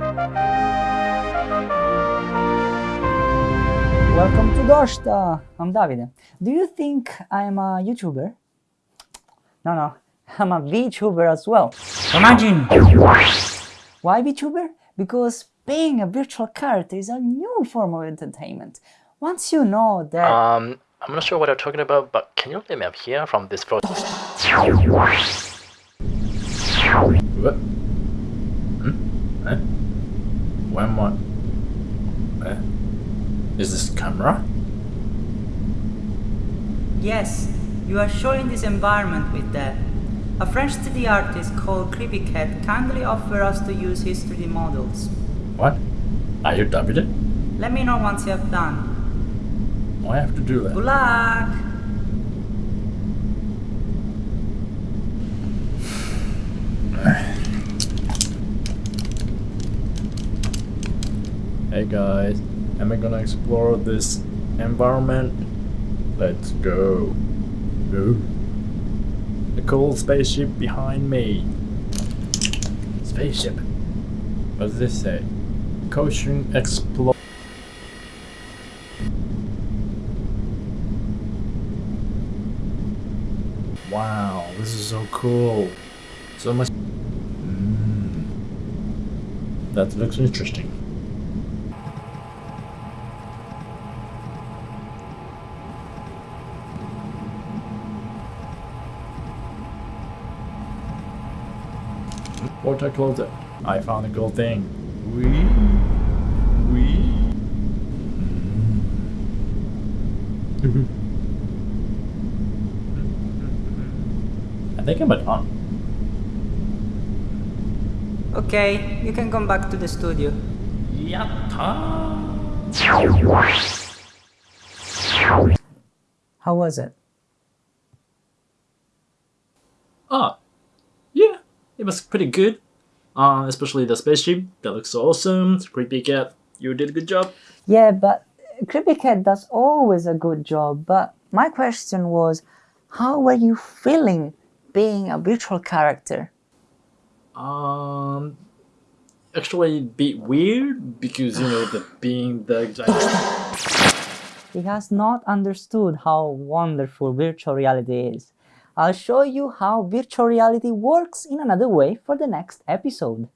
Welcome to Dorsta! I'm Davide. Do you think I'm a YouTuber? No, no, I'm a VTuber as well. Imagine! Why VTuber? Because being a virtual character is a new form of entertainment. Once you know that... Um, I'm not sure what you're talking about, but can you let me up here from this floor? What? Hmm? Eh? Where am I? Eh? Is this camera? Yes, you are showing this environment with that. A French 3D artist called CreepyCat kindly offered us to use his 3D models. What? Are you Davide? Let me know once you have done. I have to do that. Good luck! Hey guys, am I gonna explore this environment? Let's go. Go. The cool spaceship behind me. Spaceship. What does this say? Caution explore. Wow, this is so cool. So much. Mm. That looks interesting. Water closet. I found a gold thing. Wee. Wee. Mm. I think I'm done. Okay, you can come back to the studio. Yatta. How was it? Ah, yeah, it was pretty good. Uh, especially the spaceship. That looks so awesome. Creepy cat, you did a good job. Yeah, but Creepy Cat does always a good job. But my question was, how were you feeling being a virtual character? Um, actually, a bit weird because you know the being the He has not understood how wonderful virtual reality is. I'll show you how virtual reality works in another way for the next episode.